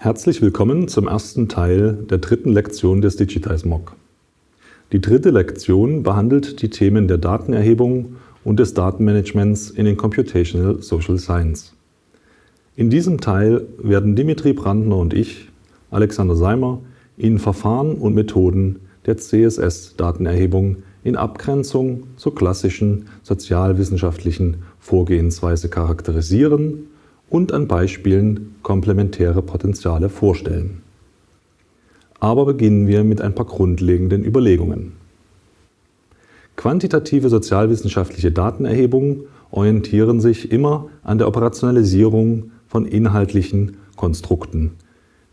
Herzlich willkommen zum ersten Teil der dritten Lektion des Digitize MOOC. Die dritte Lektion behandelt die Themen der Datenerhebung und des Datenmanagements in den Computational Social Science. In diesem Teil werden Dimitri Brandner und ich, Alexander Seimer, Ihnen Verfahren und Methoden der CSS-Datenerhebung in Abgrenzung zur klassischen sozialwissenschaftlichen Vorgehensweise charakterisieren und an Beispielen komplementäre Potenziale vorstellen. Aber beginnen wir mit ein paar grundlegenden Überlegungen. Quantitative sozialwissenschaftliche Datenerhebungen orientieren sich immer an der Operationalisierung von inhaltlichen Konstrukten,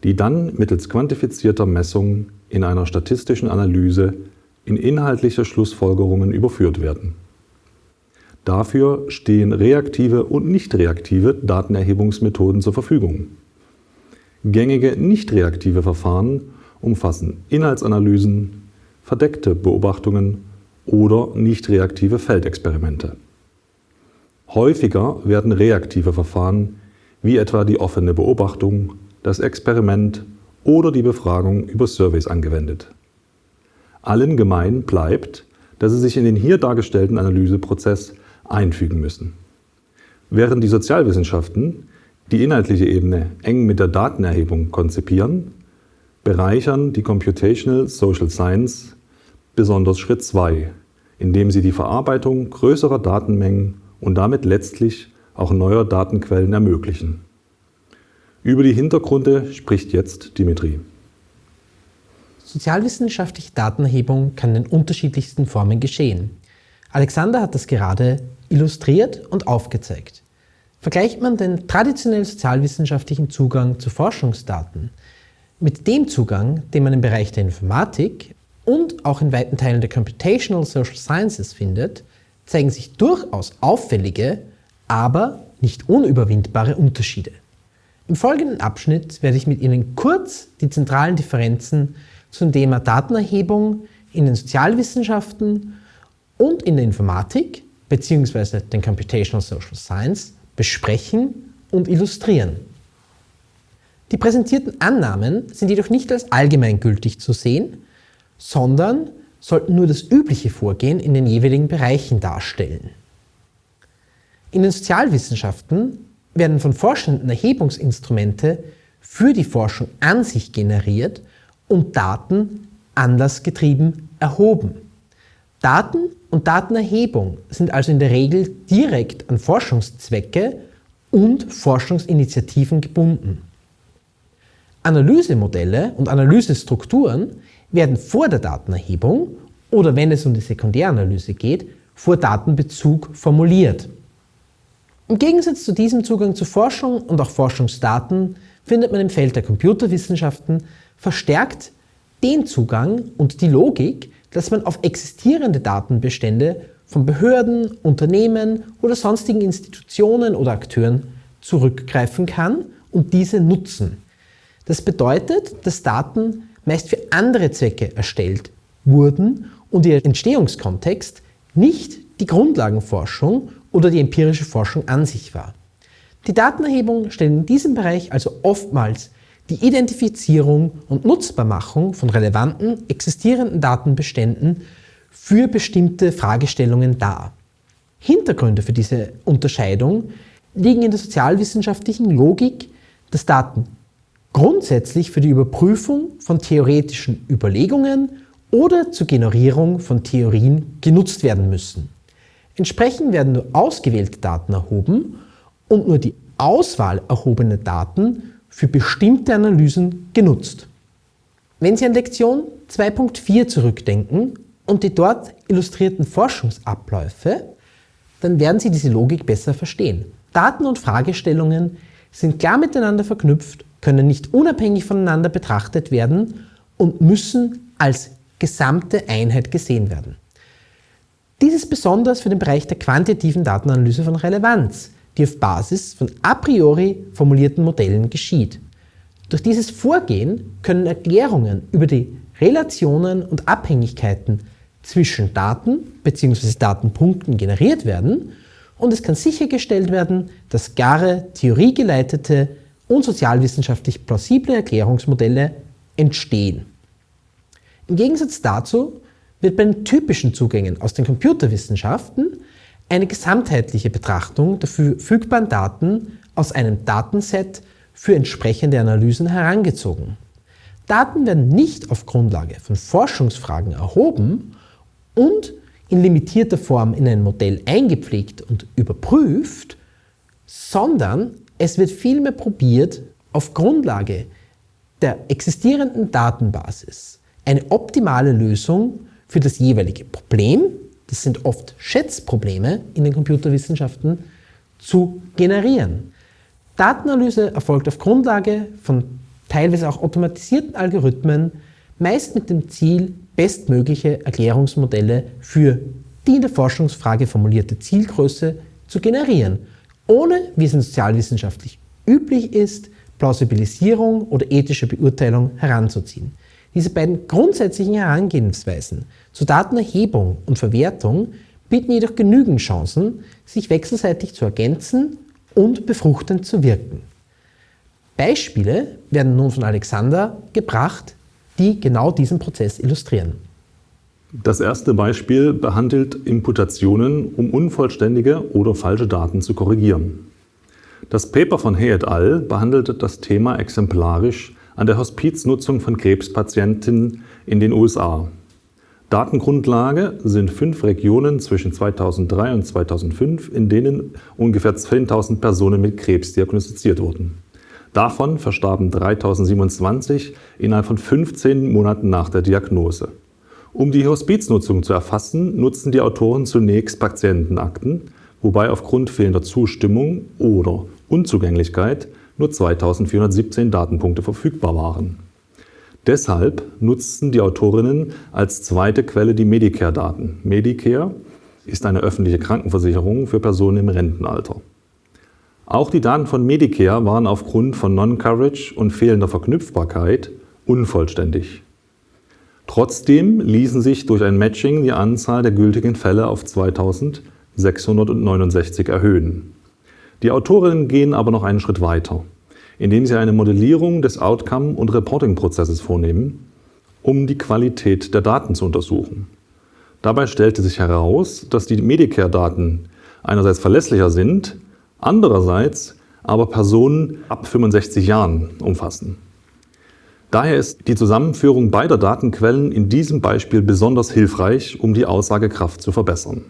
die dann mittels quantifizierter Messungen in einer statistischen Analyse in inhaltliche Schlussfolgerungen überführt werden. Dafür stehen reaktive und nicht reaktive Datenerhebungsmethoden zur Verfügung. Gängige nicht reaktive Verfahren umfassen Inhaltsanalysen, verdeckte Beobachtungen oder nicht reaktive Feldexperimente. Häufiger werden reaktive Verfahren wie etwa die offene Beobachtung, das Experiment oder die Befragung über Surveys angewendet. Allen gemein bleibt, dass sie sich in den hier dargestellten Analyseprozess einfügen müssen. Während die Sozialwissenschaften die inhaltliche Ebene eng mit der Datenerhebung konzipieren, bereichern die Computational Social Science besonders Schritt 2, indem sie die Verarbeitung größerer Datenmengen und damit letztlich auch neuer Datenquellen ermöglichen. Über die Hintergründe spricht jetzt Dimitri. Sozialwissenschaftliche Datenerhebung kann in unterschiedlichsten Formen geschehen. Alexander hat das gerade illustriert und aufgezeigt. Vergleicht man den traditionell sozialwissenschaftlichen Zugang zu Forschungsdaten mit dem Zugang, den man im Bereich der Informatik und auch in weiten Teilen der Computational Social Sciences findet, zeigen sich durchaus auffällige, aber nicht unüberwindbare Unterschiede. Im folgenden Abschnitt werde ich mit Ihnen kurz die zentralen Differenzen zum Thema Datenerhebung in den Sozialwissenschaften und in der Informatik bzw. den Computational Social Science besprechen und illustrieren. Die präsentierten Annahmen sind jedoch nicht als allgemeingültig zu sehen, sondern sollten nur das übliche Vorgehen in den jeweiligen Bereichen darstellen. In den Sozialwissenschaften werden von Forschenden Erhebungsinstrumente für die Forschung an sich generiert und Daten anlassgetrieben erhoben. Daten und Datenerhebung sind also in der Regel direkt an Forschungszwecke und Forschungsinitiativen gebunden. Analysemodelle und Analysestrukturen werden vor der Datenerhebung oder wenn es um die Sekundäranalyse geht, vor Datenbezug formuliert. Im Gegensatz zu diesem Zugang zu Forschung und auch Forschungsdaten findet man im Feld der Computerwissenschaften verstärkt den Zugang und die Logik, dass man auf existierende Datenbestände von Behörden, Unternehmen oder sonstigen Institutionen oder Akteuren zurückgreifen kann und diese nutzen. Das bedeutet, dass Daten meist für andere Zwecke erstellt wurden und ihr Entstehungskontext nicht die Grundlagenforschung oder die empirische Forschung an sich war. Die Datenerhebung stellt in diesem Bereich also oftmals die Identifizierung und Nutzbarmachung von relevanten, existierenden Datenbeständen für bestimmte Fragestellungen dar. Hintergründe für diese Unterscheidung liegen in der sozialwissenschaftlichen Logik, dass Daten grundsätzlich für die Überprüfung von theoretischen Überlegungen oder zur Generierung von Theorien genutzt werden müssen. Entsprechend werden nur ausgewählte Daten erhoben und nur die Auswahl erhobener Daten für bestimmte Analysen genutzt. Wenn Sie an Lektion 2.4 zurückdenken und die dort illustrierten Forschungsabläufe, dann werden Sie diese Logik besser verstehen. Daten und Fragestellungen sind klar miteinander verknüpft, können nicht unabhängig voneinander betrachtet werden und müssen als gesamte Einheit gesehen werden. Dies ist besonders für den Bereich der quantitativen Datenanalyse von Relevanz, die auf Basis von a priori formulierten Modellen geschieht. Durch dieses Vorgehen können Erklärungen über die Relationen und Abhängigkeiten zwischen Daten bzw. Datenpunkten generiert werden und es kann sichergestellt werden, dass klare, theoriegeleitete und sozialwissenschaftlich plausible Erklärungsmodelle entstehen. Im Gegensatz dazu wird bei den typischen Zugängen aus den Computerwissenschaften eine gesamtheitliche Betrachtung der verfügbaren Daten aus einem Datenset für entsprechende Analysen herangezogen. Daten werden nicht auf Grundlage von Forschungsfragen erhoben und in limitierter Form in ein Modell eingepflegt und überprüft, sondern es wird vielmehr probiert, auf Grundlage der existierenden Datenbasis eine optimale Lösung für das jeweilige Problem, das sind oft Schätzprobleme in den Computerwissenschaften, zu generieren. Datenanalyse erfolgt auf Grundlage von teilweise auch automatisierten Algorithmen, meist mit dem Ziel, bestmögliche Erklärungsmodelle für die in der Forschungsfrage formulierte Zielgröße zu generieren, ohne, wie es in sozialwissenschaftlich üblich ist, Plausibilisierung oder ethische Beurteilung heranzuziehen. Diese beiden grundsätzlichen Herangehensweisen zur Datenerhebung und Verwertung bieten jedoch genügend Chancen, sich wechselseitig zu ergänzen und befruchtend zu wirken. Beispiele werden nun von Alexander gebracht, die genau diesen Prozess illustrieren. Das erste Beispiel behandelt Imputationen, um unvollständige oder falsche Daten zu korrigieren. Das Paper von Hay et al. behandelt das Thema exemplarisch an der Hospiznutzung von Krebspatienten in den USA. Datengrundlage sind fünf Regionen zwischen 2003 und 2005, in denen ungefähr 10.000 Personen mit Krebs diagnostiziert wurden. Davon verstarben 3.027 innerhalb von 15 Monaten nach der Diagnose. Um die Hospiznutzung zu erfassen, nutzten die Autoren zunächst Patientenakten, wobei aufgrund fehlender Zustimmung oder Unzugänglichkeit nur 2417 Datenpunkte verfügbar waren. Deshalb nutzten die Autorinnen als zweite Quelle die Medicare-Daten. Medicare ist eine öffentliche Krankenversicherung für Personen im Rentenalter. Auch die Daten von Medicare waren aufgrund von Non-Coverage und fehlender Verknüpfbarkeit unvollständig. Trotzdem ließen sich durch ein Matching die Anzahl der gültigen Fälle auf 2669 erhöhen. Die Autorinnen gehen aber noch einen Schritt weiter, indem sie eine Modellierung des Outcome- und Reporting-Prozesses vornehmen, um die Qualität der Daten zu untersuchen. Dabei stellte sich heraus, dass die Medicare-Daten einerseits verlässlicher sind, andererseits aber Personen ab 65 Jahren umfassen. Daher ist die Zusammenführung beider Datenquellen in diesem Beispiel besonders hilfreich, um die Aussagekraft zu verbessern.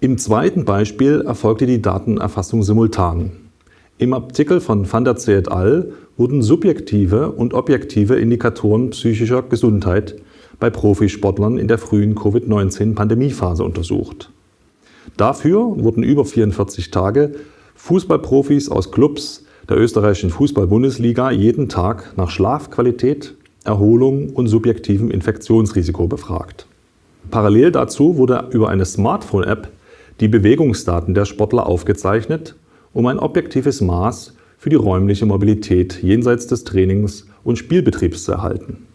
Im zweiten Beispiel erfolgte die Datenerfassung simultan. Im Artikel von van der Zee et al. wurden subjektive und objektive Indikatoren psychischer Gesundheit bei Profisportlern in der frühen Covid-19-Pandemiephase untersucht. Dafür wurden über 44 Tage Fußballprofis aus Clubs der österreichischen Fußball-Bundesliga jeden Tag nach Schlafqualität, Erholung und subjektivem Infektionsrisiko befragt. Parallel dazu wurde über eine Smartphone-App die Bewegungsdaten der Sportler aufgezeichnet, um ein objektives Maß für die räumliche Mobilität jenseits des Trainings und Spielbetriebs zu erhalten.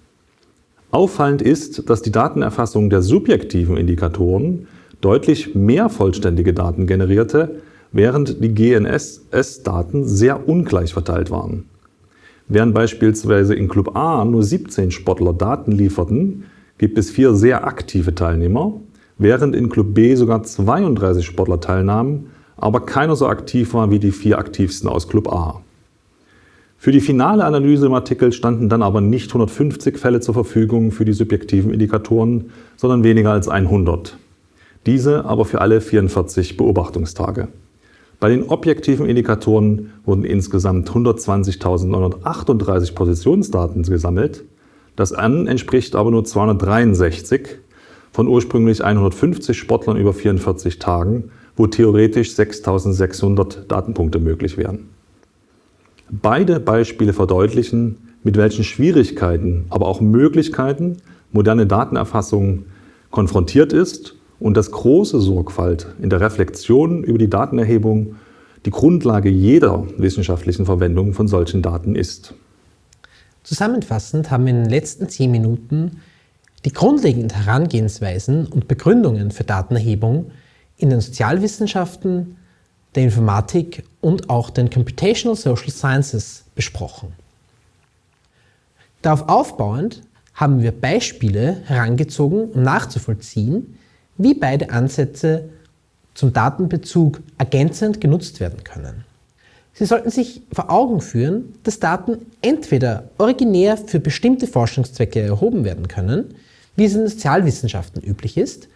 Auffallend ist, dass die Datenerfassung der subjektiven Indikatoren deutlich mehr vollständige Daten generierte, während die GNSS-Daten sehr ungleich verteilt waren. Während beispielsweise in Club A nur 17 Sportler Daten lieferten, gibt es vier sehr aktive Teilnehmer während in Club B sogar 32 Sportler teilnahmen, aber keiner so aktiv war wie die vier aktivsten aus Club A. Für die finale Analyse im Artikel standen dann aber nicht 150 Fälle zur Verfügung für die subjektiven Indikatoren, sondern weniger als 100. Diese aber für alle 44 Beobachtungstage. Bei den objektiven Indikatoren wurden insgesamt 120.938 Positionsdaten gesammelt. Das N entspricht aber nur 263 von ursprünglich 150 Sportlern über 44 Tagen, wo theoretisch 6600 Datenpunkte möglich wären. Beide Beispiele verdeutlichen, mit welchen Schwierigkeiten, aber auch Möglichkeiten moderne Datenerfassung konfrontiert ist und dass große Sorgfalt in der Reflexion über die Datenerhebung die Grundlage jeder wissenschaftlichen Verwendung von solchen Daten ist. Zusammenfassend haben wir in den letzten zehn Minuten die grundlegenden Herangehensweisen und Begründungen für Datenerhebung in den Sozialwissenschaften, der Informatik und auch den Computational Social Sciences besprochen. Darauf aufbauend haben wir Beispiele herangezogen, um nachzuvollziehen, wie beide Ansätze zum Datenbezug ergänzend genutzt werden können. Sie sollten sich vor Augen führen, dass Daten entweder originär für bestimmte Forschungszwecke erhoben werden können, wie es in den Sozialwissenschaften üblich ist,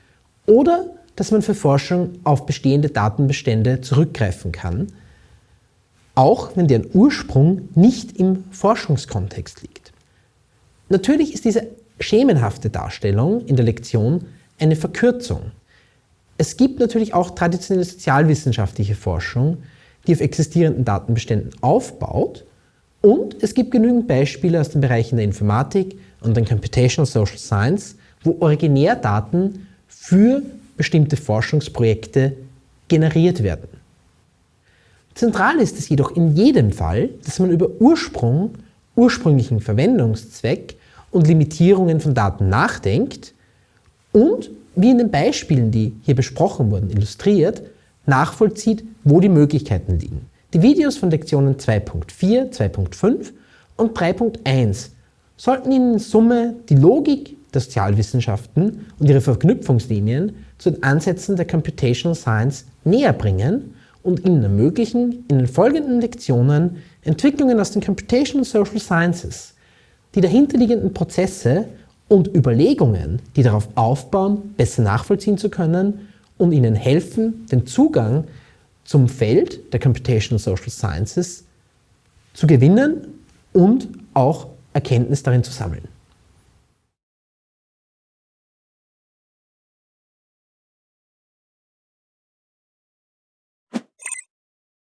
oder dass man für Forschung auf bestehende Datenbestände zurückgreifen kann, auch wenn deren Ursprung nicht im Forschungskontext liegt. Natürlich ist diese schemenhafte Darstellung in der Lektion eine Verkürzung. Es gibt natürlich auch traditionelle sozialwissenschaftliche Forschung, die auf existierenden Datenbeständen aufbaut und es gibt genügend Beispiele aus den Bereichen der Informatik und den Computational Social Science, wo Originärdaten für bestimmte Forschungsprojekte generiert werden. Zentral ist es jedoch in jedem Fall, dass man über Ursprung, ursprünglichen Verwendungszweck und Limitierungen von Daten nachdenkt und, wie in den Beispielen, die hier besprochen wurden, illustriert, nachvollzieht, wo die Möglichkeiten liegen. Die Videos von Lektionen 2.4, 2.5 und 3.1 sollten Ihnen in Summe die Logik der Sozialwissenschaften und ihre Verknüpfungslinien zu den Ansätzen der Computational Science näher bringen und Ihnen ermöglichen, in den folgenden Lektionen Entwicklungen aus den Computational Social Sciences, die dahinterliegenden Prozesse und Überlegungen, die darauf aufbauen, besser nachvollziehen zu können und Ihnen helfen, den Zugang zum Feld der Computational Social Sciences zu gewinnen und auch Erkenntnis darin zu sammeln.